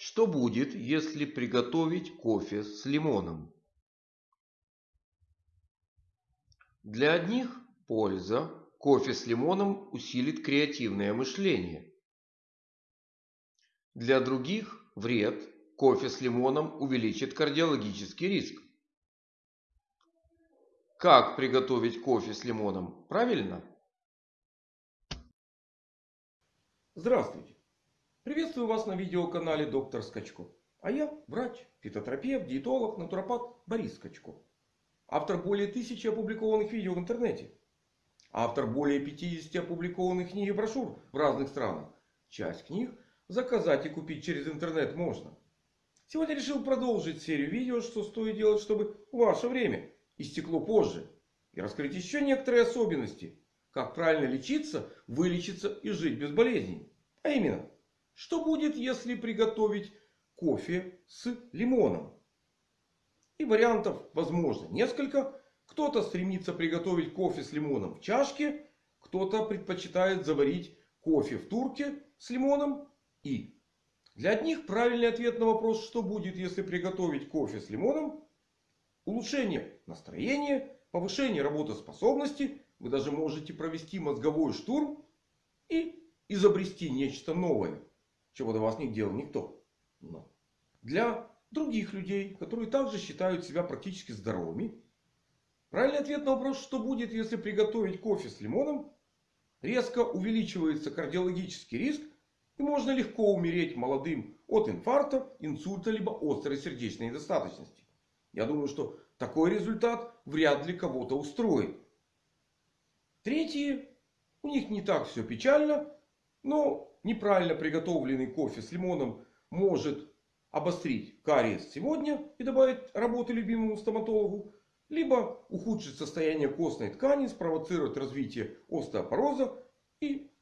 Что будет, если приготовить кофе с лимоном? Для одних польза. Кофе с лимоном усилит креативное мышление. Для других вред. Кофе с лимоном увеличит кардиологический риск. Как приготовить кофе с лимоном? Правильно? Здравствуйте! Приветствую вас на видеоканале Доктор Скачко. А я врач, фитотерапевт, диетолог, натуропат Борис Скачко. Автор более тысячи опубликованных видео в интернете. Автор более 50 опубликованных книг и брошюр в разных странах. Часть книг заказать и купить через интернет можно. Сегодня решил продолжить серию видео, что стоит делать, чтобы ваше время истекло позже. И раскрыть еще некоторые особенности. Как правильно лечиться, вылечиться и жить без болезней. А именно, что будет, если приготовить кофе с лимоном? И вариантов возможно несколько. Кто-то стремится приготовить кофе с лимоном в чашке. Кто-то предпочитает заварить кофе в турке с лимоном. И для одних правильный ответ на вопрос, что будет, если приготовить кофе с лимоном. Улучшение настроения, повышение работоспособности. Вы даже можете провести мозговой штурм. И изобрести нечто новое. Чего до вас не делал никто. Но для других людей, которые также считают себя практически здоровыми. Правильный ответ на вопрос, что будет, если приготовить кофе с лимоном. Резко увеличивается кардиологический риск. И можно легко умереть молодым от инфаркта, инсульта, либо острой сердечной недостаточности. Я думаю, что такой результат вряд ли кого-то устроит. Третьи. У них не так все печально. Но неправильно приготовленный кофе с лимоном может обострить кариес сегодня и добавить работы любимому стоматологу. Либо ухудшить состояние костной ткани, спровоцировать развитие остеопороза и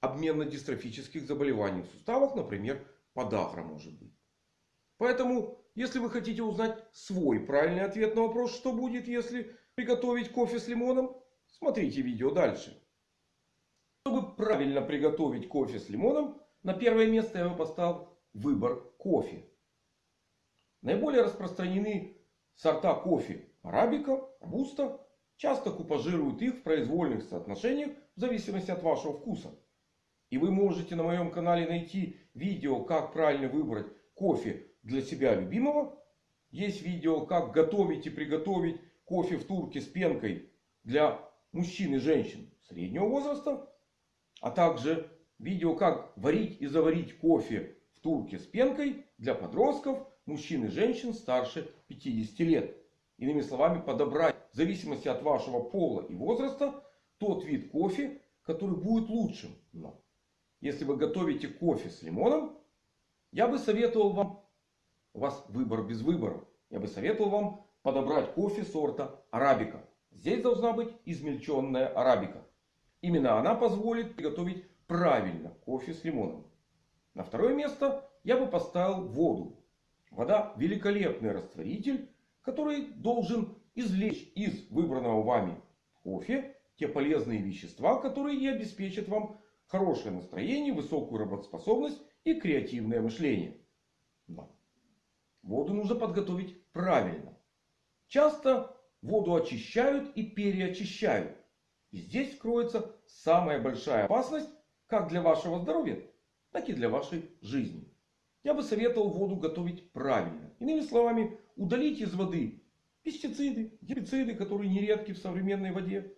обменно-дистрофических заболеваний в суставах. Например, подагра может быть. Поэтому, если вы хотите узнать свой правильный ответ на вопрос, что будет, если приготовить кофе с лимоном, смотрите видео дальше. Чтобы правильно приготовить кофе с лимоном, на первое место я бы поставил выбор кофе. Наиболее распространены сорта кофе арабика, робуста. Часто купажируют их в произвольных соотношениях в зависимости от вашего вкуса. И вы можете на моем канале найти видео, как правильно выбрать кофе для себя любимого. Есть видео, как готовить и приготовить кофе в турке с пенкой для мужчин и женщин среднего возраста. А также видео как варить и заварить кофе в турке с пенкой для подростков, мужчин и женщин старше 50 лет. Иными словами подобрать в зависимости от вашего пола и возраста тот вид кофе, который будет лучшим. Но если вы готовите кофе с лимоном, я бы советовал вам, у вас выбор без выбора. Я бы советовал вам подобрать кофе сорта арабика. Здесь должна быть измельченная арабика. Именно она позволит приготовить правильно кофе с лимоном. На второе место я бы поставил воду. Вода великолепный растворитель, который должен извлечь из выбранного вами кофе те полезные вещества, которые и обеспечат вам хорошее настроение, высокую работоспособность и креативное мышление. Но воду нужно подготовить правильно. Часто воду очищают и переочищают. И здесь кроется самая большая опасность как для вашего здоровья, так и для вашей жизни. Я бы советовал воду готовить правильно. Иными словами, удалить из воды пестициды, гербициды, которые нередки в современной воде.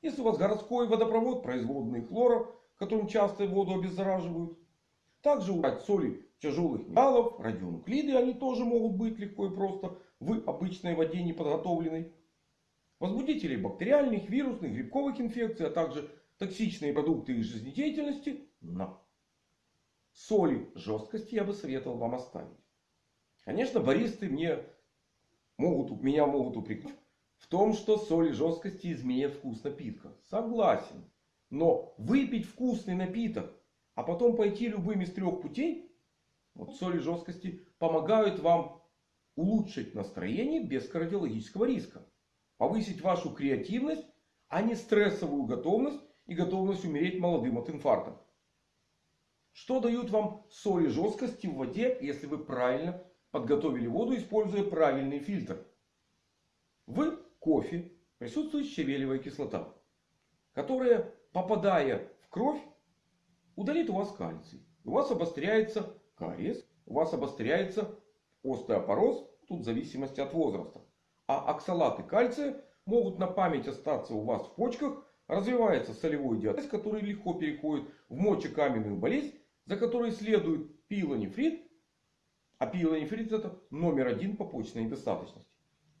Если у вас городской водопровод, производные хлора, которым часто воду обеззараживают. Также убрать соли тяжелых металлов, радионуклиды, они тоже могут быть легко и просто в обычной воде неподготовленной возбудителей бактериальных, вирусных, грибковых инфекций, а также токсичные продукты их жизнедеятельности. Но соли жесткости я бы советовал вам оставить. Конечно, баристы мне могут, меня могут упрекнуть в том, что соли жесткости изменят вкус напитка. Согласен. Но выпить вкусный напиток, а потом пойти любым из трех путей, вот соли жесткости помогают вам улучшить настроение без кардиологического риска повысить вашу креативность, а не стрессовую готовность и готовность умереть молодым от инфаркта. Что дают вам соли жесткости в воде, если вы правильно подготовили воду, используя правильный фильтр? В кофе присутствует щавелевая кислота, которая, попадая в кровь, удалит у вас кальций. У вас обостряется кариес, у вас обостряется остеопороз, тут в зависимости от возраста. А оксалаты кальция могут на память остаться у вас в почках. Развивается солевой диатез, который легко переходит в мочекаменную болезнь, за которой следует пилонефрит. А пилонефрит это номер один по почечной недостаточности.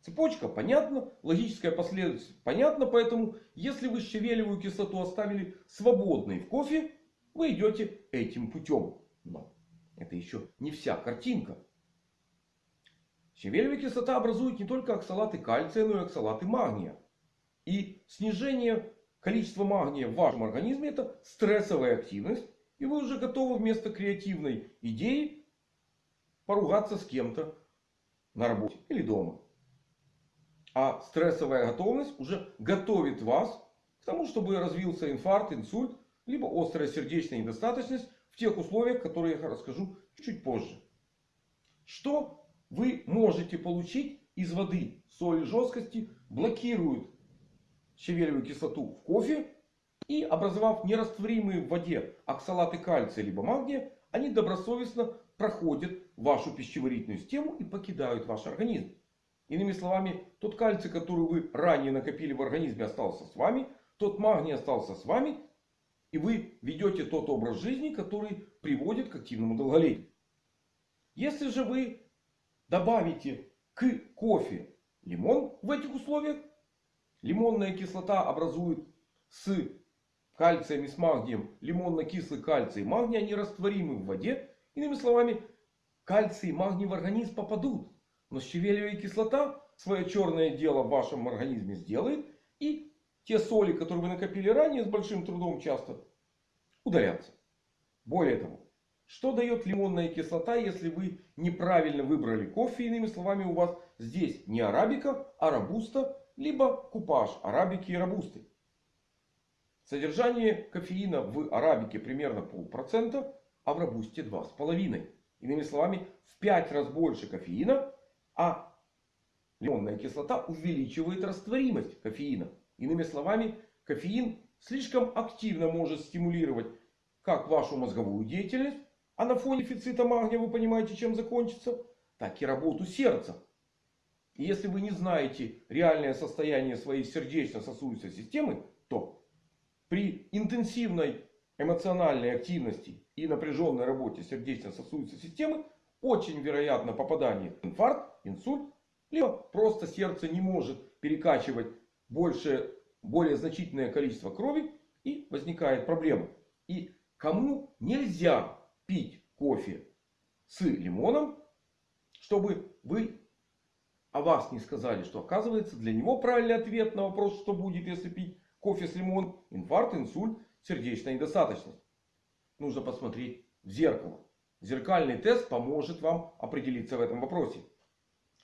Цепочка понятна, логическая последовательность понятна. Поэтому, если вы щавелевую кислоту оставили свободной в кофе, вы идете этим путем. Но это еще не вся картинка. Щавелевая кислота образует не только оксалаты кальция, но и оксалаты магния. И снижение количества магния в вашем организме это стрессовая активность. И вы уже готовы вместо креативной идеи поругаться с кем-то на работе или дома. А стрессовая готовность уже готовит вас к тому, чтобы развился инфаркт, инсульт, либо острая сердечная недостаточность в тех условиях, которые я расскажу чуть позже. Что вы можете получить из воды. Соль жесткости блокируют щавелевую кислоту в кофе. И образовав нерастворимые в воде оксалаты кальция либо магния, они добросовестно проходят вашу пищеварительную систему и покидают ваш организм. Иными словами, тот кальций, который вы ранее накопили в организме, остался с вами. Тот магний остался с вами. И вы ведете тот образ жизни, который приводит к активному долголетию. Если же вы добавите к кофе лимон в этих условиях. Лимонная кислота образует с кальцием и с магнием лимонно-кислый кальций и магний. Они растворимы в воде. Иными словами, кальций и магний в организм попадут. Но щавелевая кислота свое черное дело в вашем организме сделает. И те соли, которые вы накопили ранее с большим трудом часто удалятся. Более того, что дает лимонная кислота, если вы неправильно выбрали кофе? Иными словами, у вас здесь не арабика, а робуста, либо купаж арабики и робусты. Содержание кофеина в арабике примерно полпроцента, а в робусте 2,5. Иными словами, в 5 раз больше кофеина, а лимонная кислота увеличивает растворимость кофеина. Иными словами, кофеин слишком активно может стимулировать как вашу мозговую деятельность, а на фоне дефицита магния вы понимаете, чем закончится? Так и работу сердца. И если вы не знаете реальное состояние своей сердечно-сосудистой системы, то при интенсивной эмоциональной активности и напряженной работе сердечно-сосудистой системы очень вероятно попадание в инфаркт, инсульт, либо просто сердце не может перекачивать больше, более значительное количество крови и возникает проблема. И кому нельзя пить кофе с лимоном, чтобы вы о вас не сказали, что оказывается для него правильный ответ на вопрос, что будет, если пить кофе с лимоном. Инфаркт, инсульт, сердечная недостаточность. Нужно посмотреть в зеркало. Зеркальный тест поможет вам определиться в этом вопросе.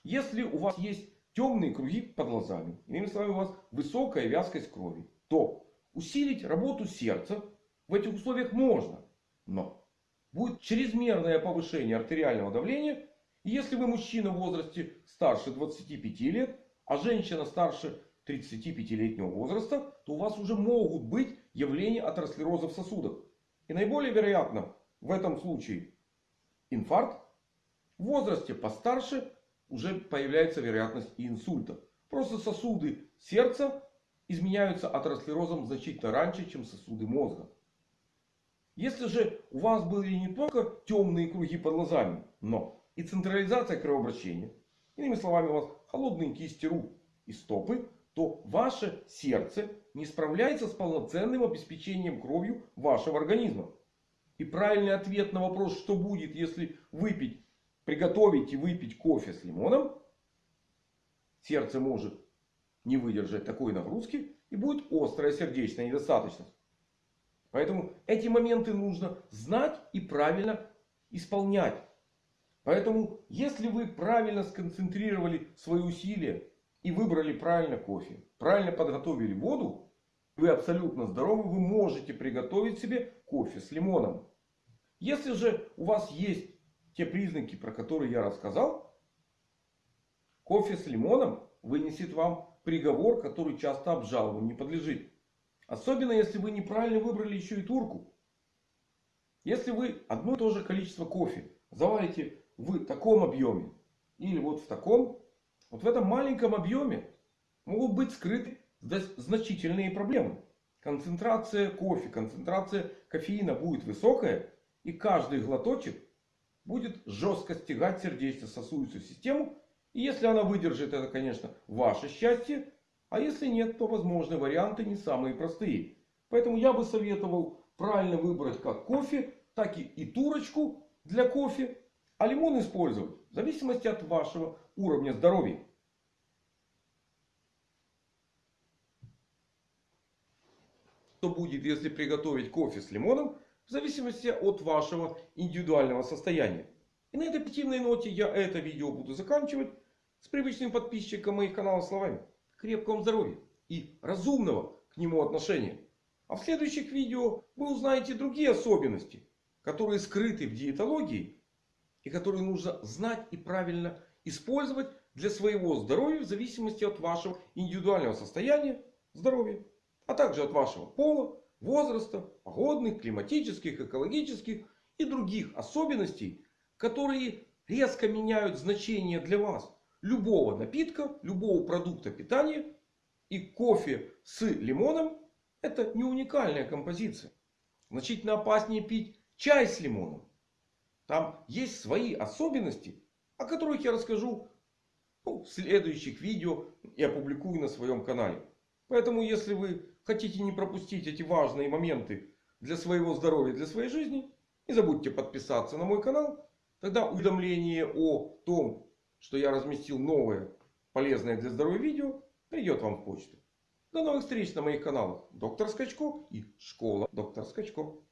Если у вас есть темные круги под глазами, иными словами, у вас высокая вязкость крови, то усилить работу сердца в этих условиях можно. Но будет чрезмерное повышение артериального давления. И если вы мужчина в возрасте старше 25 лет, а женщина старше 35-летнего возраста, то у вас уже могут быть явления атеросклероза в сосудах. И наиболее вероятно в этом случае инфаркт. В возрасте постарше уже появляется вероятность и инсульта. Просто сосуды сердца изменяются атеросклерозом значительно раньше, чем сосуды мозга. Если же у вас были не только темные круги под глазами, но и централизация кровообращения. Иными словами, у вас холодные кисти рук и стопы. То ваше сердце не справляется с полноценным обеспечением кровью вашего организма. И правильный ответ на вопрос, что будет, если выпить, приготовить и выпить кофе с лимоном. Сердце может не выдержать такой нагрузки и будет острая сердечная недостаточность. Поэтому эти моменты нужно знать и правильно исполнять. Поэтому, если вы правильно сконцентрировали свои усилия и выбрали правильно кофе, правильно подготовили воду, вы абсолютно здоровы, вы можете приготовить себе кофе с лимоном. Если же у вас есть те признаки, про которые я рассказал, кофе с лимоном вынесет вам приговор, который часто обжалованию не подлежит. Особенно если вы неправильно выбрали еще и турку. Если вы одно и то же количество кофе заварите в таком объеме или вот в таком, вот в этом маленьком объеме могут быть скрыты значительные проблемы. Концентрация кофе, концентрация кофеина будет высокая. И каждый глоточек будет жестко стягать сердечно-сосудистую систему. И если она выдержит, это, конечно, ваше счастье. А если нет, то возможны варианты не самые простые. Поэтому я бы советовал правильно выбрать как кофе, так и, и турочку для кофе. А лимон использовать в зависимости от вашего уровня здоровья. Что будет, если приготовить кофе с лимоном, в зависимости от вашего индивидуального состояния. И на этой позитивной ноте я это видео буду заканчивать. С привычным подписчиком моих каналов словами. Крепкого здоровья и разумного к нему отношения. А в следующих видео вы узнаете другие особенности, которые скрыты в диетологии. И которые нужно знать и правильно использовать для своего здоровья в зависимости от вашего индивидуального состояния здоровья. А также от вашего пола, возраста, погодных, климатических, экологических и других особенностей, которые резко меняют значение для вас любого напитка, любого продукта питания. И кофе с лимоном это не уникальная композиция. Значительно опаснее пить чай с лимоном. Там есть свои особенности, о которых я расскажу ну, в следующих видео и опубликую на своем канале. Поэтому, если вы хотите не пропустить эти важные моменты для своего здоровья, для своей жизни, не забудьте подписаться на мой канал. Тогда уведомление о том, что я разместил новое полезное для здоровья видео, придет вам в почту. До новых встреч на моих каналах. Доктор Скачко и Школа Доктор Скачко.